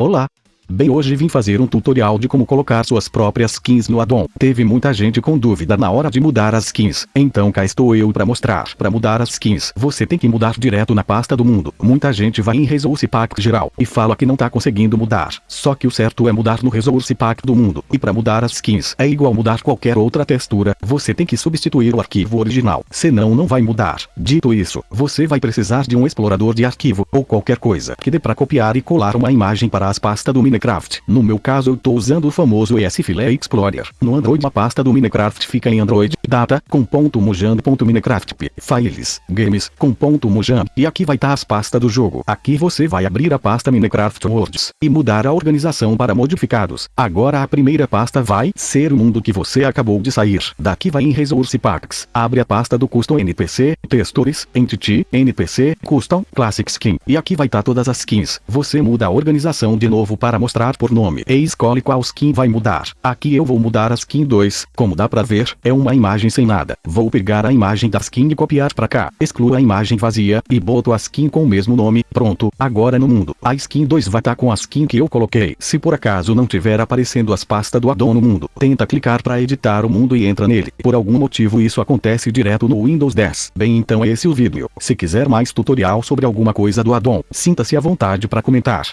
Olá! Bem hoje vim fazer um tutorial de como colocar suas próprias skins no addon. Teve muita gente com dúvida na hora de mudar as skins, então cá estou eu para mostrar. Para mudar as skins, você tem que mudar direto na pasta do mundo. Muita gente vai em Resource Pack geral e fala que não tá conseguindo mudar. Só que o certo é mudar no Resource Pack do mundo. E para mudar as skins é igual mudar qualquer outra textura, você tem que substituir o arquivo original, senão não vai mudar. Dito isso, você vai precisar de um explorador de arquivo ou qualquer coisa que dê para copiar e colar uma imagem para as pastas do Minecraft Minecraft. No meu caso eu tô usando o famoso ESFile Explorer. No Android a pasta do Minecraft fica em Android, data, com ponto mojang, ponto Minecraft, files, games, com ponto mojang, e aqui vai estar tá as pastas do jogo. Aqui você vai abrir a pasta Minecraft Worlds, e mudar a organização para modificados. Agora a primeira pasta vai ser o mundo que você acabou de sair. Daqui vai em Resource Packs. Abre a pasta do Custom NPC, Textures, Entity, NPC, Custom, Classic Skin. E aqui vai estar tá todas as skins. Você muda a organização de novo para mostrar por nome e escolhe qual skin vai mudar. Aqui eu vou mudar a skin 2, como dá pra ver, é uma imagem sem nada. Vou pegar a imagem da skin e copiar pra cá, excluo a imagem vazia, e boto a skin com o mesmo nome, pronto, agora no mundo. A skin 2 vai estar tá com a skin que eu coloquei. Se por acaso não tiver aparecendo as pastas do addon no mundo, tenta clicar para editar o mundo e entra nele. Por algum motivo isso acontece direto no Windows 10. Bem então é esse o vídeo. Se quiser mais tutorial sobre alguma coisa do addon, sinta-se à vontade para comentar.